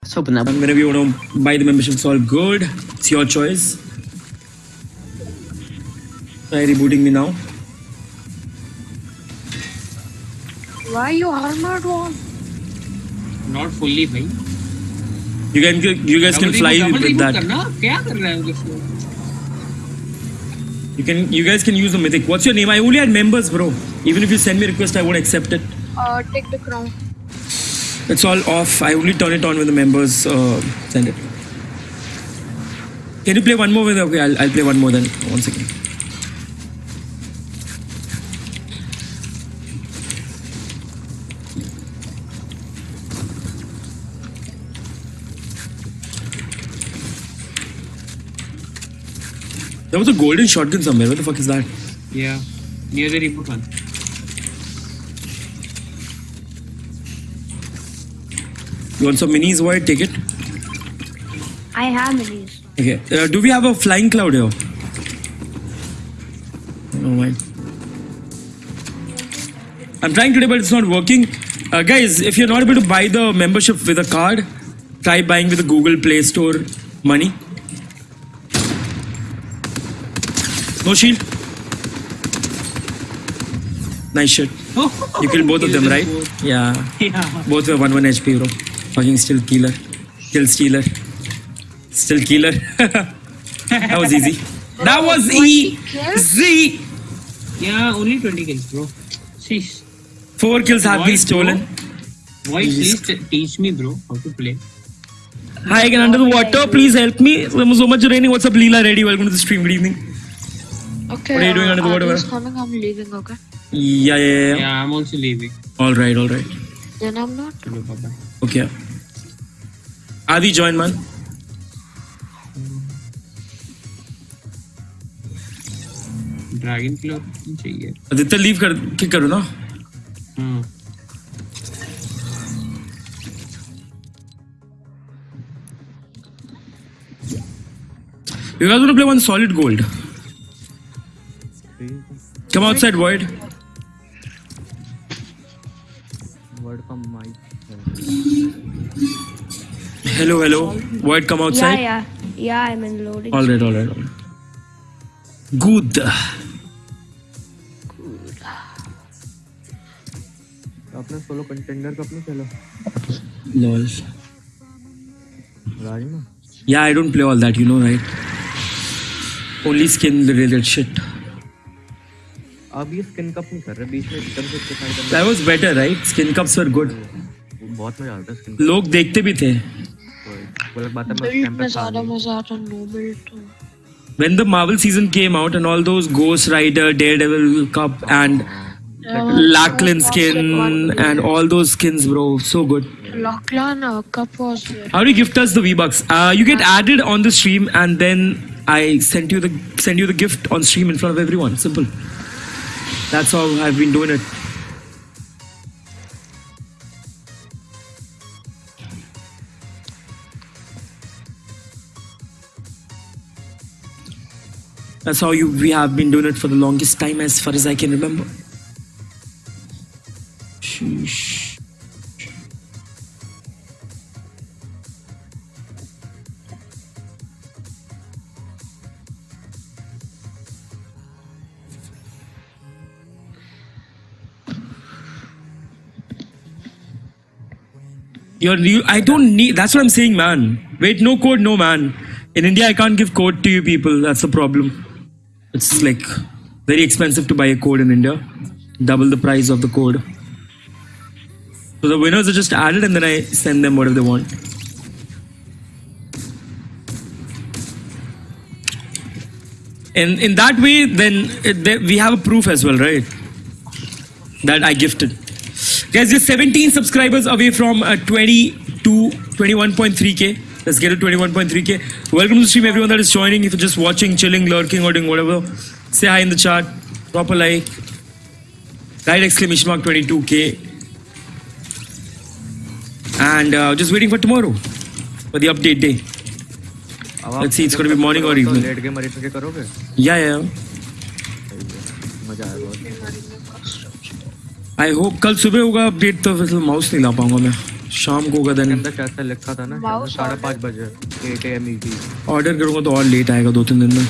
Let's open that. And whenever you want to buy the membership, it's all good. It's your choice. Try rebooting me now. Why you armored one? Not fully, भाई. You can you guys can Double fly reboot- double with reboot that. करना? क्या कर रहा है उसको? You can you guys can use the mythic. What's your name? I only had members, bro. Even if you send me a request, I won't accept it. Uh, take the crown. It's all off. I only turn it on when the members uh, send it. Can you play one more with? Okay, I'll, I'll play one more then. One second. There was a golden shotgun somewhere. Where the fuck is that? Yeah. Near the reboot one. You want some minis? Void? Take it. I have minis. Okay. Uh, do we have a flying cloud here? No mind. I'm trying today, but it's not working. Uh, guys, if you're not able to buy the membership with a card, try buying with the Google Play Store money. No shield. Nice shit. You killed both of them, right? Yeah. Yeah. Both were 1 1 HP, bro. Fucking still killer. Kill stealer. Still killer. that was easy. That was easy. Yeah, only 20 kills, bro. Sheesh. Four kills have been stolen. bro. Void, please teach me, bro, how to play. Hi again under the water. Please help me. There was so much raining. What's up, Leela? Ready? Welcome to the stream. Good evening. Okay. What are you doing uh, under the water, Adi's bro? coming. I'm leaving. Okay. Yeah, yeah, yeah. Yeah, I'm also leaving. All right, all right. Adi join not. Okay. Adi, join man. Dragon चाहिए। Leave कर क्या करो ना। You play one solid gold come outside void word का mic Hello, hello. Void, come outside. yeah. Yeah, I'm in loading. All right, all right, all right. Good. अपने solo contender का अपने चलो Lol. राज में Yeah, I don't play all that, you know, right? Only skin related shit. अब ये skin cup नहीं कर रहे बीच में एकदम से इसके side That was better, right? Skin cups were good. बहुत मजा आता है स्किन लोग देखते भी थे. वो अलग बात है मैं उस Build टाइम में पे था ज्यादा नहीं। मजा आता नो बिल्ड तो When the Marvel season came out and all those Ghost Rider, Daredevil Cup and Lachlan skin and all those skins, bro, so good. Lachlan uh, cup was there. How do you gift us the V Bucks? Uh, you get added on the stream, and then I send you the send you the gift on stream in front of everyone. Simple. That's how I've been doing it. That's how you we have been doing it for the longest time, as far as I can remember. You're new. I don't need. That's what I'm saying, man. Wait, no code, no man. In India, I can't give code to you people. That's the problem. It's like very expensive to buy a code in India. Double the price of the code. So the winners are just added, and then I send them whatever they want. And in that way, then we have a proof as well, right? That I gifted. Guys, just 17 subscribers away from uh, 20 to 21.3k. Let's get to 21.3k. Welcome to the stream, everyone that is joining. If you're just watching, chilling, lurking, or doing whatever, say hi in the chat. Drop a like. Right exclamation mark 22k. And uh, just waiting for tomorrow for the update day. Let's see, it's going to be morning or evening. Yeah, yeah. I hope कल सुबह होगा update तो फिर mouse नहीं ला पाऊँगा मैं। शाम को होगा के देन अंदर शायद लिखा था ना? साढ़े पाँच बजे। एट एम ई ऑर्डर करूँगा तो और लेट आएगा दो तीन दिन में।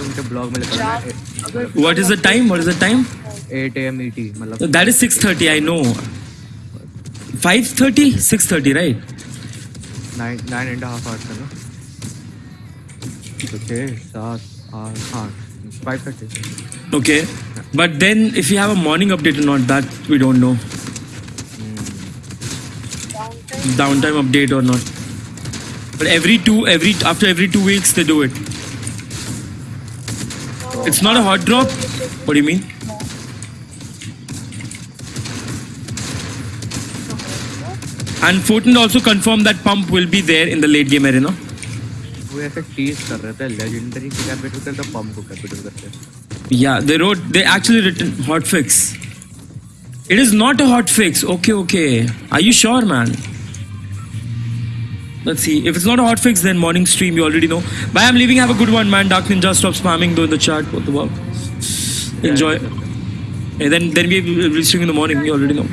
उनके ब्लॉग में लिखा था what is the time what is the time at M E T मतलब। That is 6:30 I know 5:30 6:30 right nine and half hours है ना। तो छः सात आठ आठ five thirty Okay. But then if you have a morning update or not, that we don't know. Downtime, Downtime update or not. But every two, every after every two weeks they do it. It's not a hot drop. What do you mean? And Fortnite also confirmed that pump will be there in the late game arena. वो ऐसे a कर yeah, they wrote, they actually written hot fix. It is not a hot fix. Okay, okay. Are you sure, man? Let's see. If it's not a hot fix, then morning stream, you already know. Bye, I'm leaving. Have a good one, man. Dark Ninja, stop spamming though in the chat. What the fuck? Enjoy. And then, then we will stream in the morning. You already know.